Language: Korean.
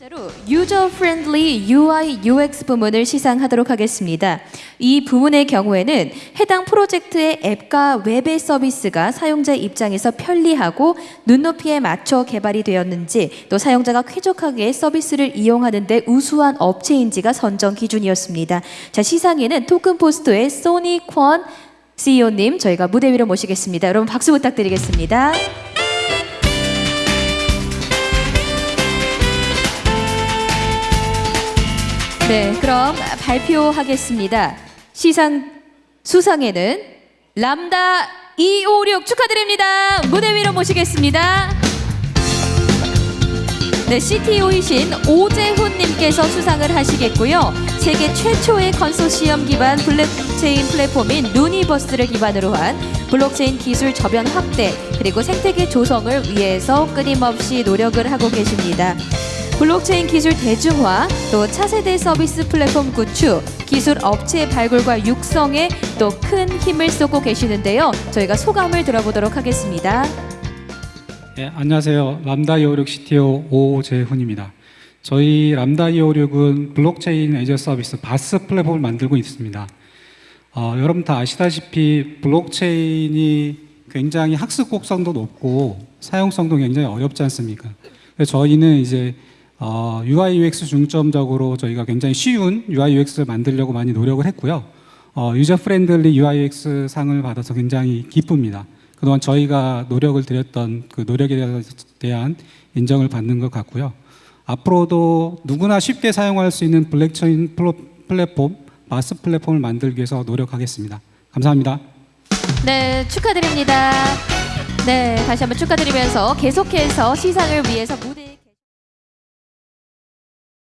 번째로 user friendly UI UX 부문을 시상하도록 하겠습니다. 이 부문의 경우에는 해당 프로젝트의 앱과 웹의 서비스가 사용자 입장에서 편리하고 눈높이에 맞춰 개발이 되었는지 또 사용자가 쾌적하게 서비스를 이용하는 데 우수한 업체인지가 선정 기준이었습니다. 자, 시상에는 토큰포스트의 소니 권 CEO님 저희가 무대 위로 모시겠습니다. 여러분 박수 부탁드리겠습니다. 네, 그럼 발표하겠습니다. 시상 수상에는 람다 256 축하드립니다. 무대 위로 모시겠습니다. 네, CTO이신 오재훈님께서 수상을 하시겠고요. 세계 최초의 컨소시엄 기반 블록체인 플랫폼인 루니버스를 기반으로 한 블록체인 기술 저변 확대 그리고 생태계 조성을 위해서 끊임없이 노력을 하고 계십니다. 블록체인 기술 대중화, 또 차세대 서비스 플랫폼 구축, 기술 업체 발굴과 육성에 또 큰 힘을 쏟고 계시는데요. 저희가 소감을 들어보도록 하겠습니다. 네, 안녕하세요. 람다 256 CTO 오재훈입니다. 저희 람다 256은 블록체인 as a service BaaS 플랫폼을 만들고 있습니다. 어, 여러분 다 아시다시피 블록체인이 굉장히 학습 곡선도 높고 사용성도 굉장히 어렵지 않습니까? 저희는 이제 어, UI UX 중점적으로 저희가 굉장히 쉬운 UI UX를 만들려고 많이 노력을 했고요. 어, user friendly UI UX 상을 받아서 굉장히 기쁩니다. 그동안 저희가 노력을 들였던 그 노력에 대한 인정을 받는 것 같고요. 앞으로도 누구나 쉽게 사용할 수 있는 블록체인 플랫폼, BaaS 플랫폼을 만들기 위해서 노력하겠습니다. 감사합니다. 네, 축하드립니다. 네, 다시 한번 축하드리면서 계속해서 시상을 위해서 무대